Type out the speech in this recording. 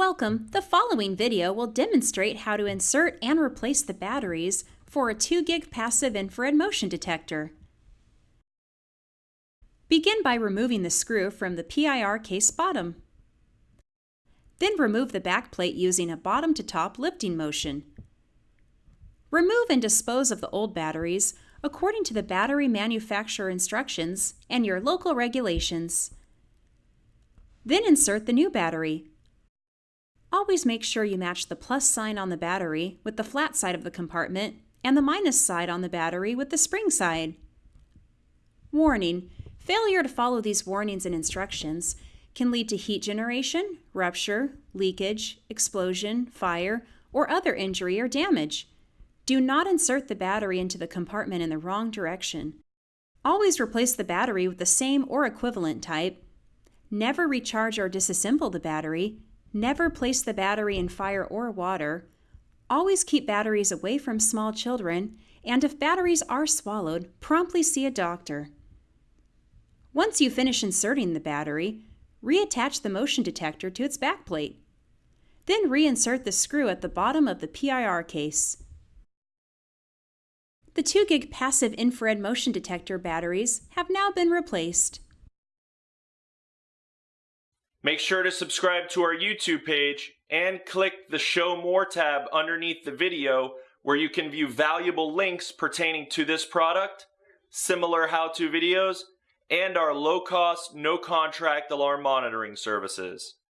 Welcome! The following video will demonstrate how to insert and replace the batteries for a 2GIG passive infrared motion detector. Begin by removing the screw from the PIR case bottom. Then remove the backplate using a bottom to top lifting motion. Remove and dispose of the old batteries according to the battery manufacturer instructions and your local regulations. Then insert the new battery. Always make sure you match the plus sign on the battery with the flat side of the compartment and the minus side on the battery with the spring side. Warning, failure to follow these warnings and instructions can lead to heat generation, rupture, leakage, explosion, fire, or other injury or damage. Do not insert the battery into the compartment in the wrong direction. Always replace the battery with the same or equivalent type. Never recharge or disassemble the battery Never place the battery in fire or water. Always keep batteries away from small children, and if batteries are swallowed, promptly see a doctor. Once you finish inserting the battery, reattach the motion detector to its backplate. Then reinsert the screw at the bottom of the PIR case. The 2GIG passive infrared motion detector batteries have now been replaced. Make sure to subscribe to our YouTube page and click the Show More tab underneath the video where you can view valuable links pertaining to this product, similar how-to videos, and our low-cost, no-contract alarm monitoring services.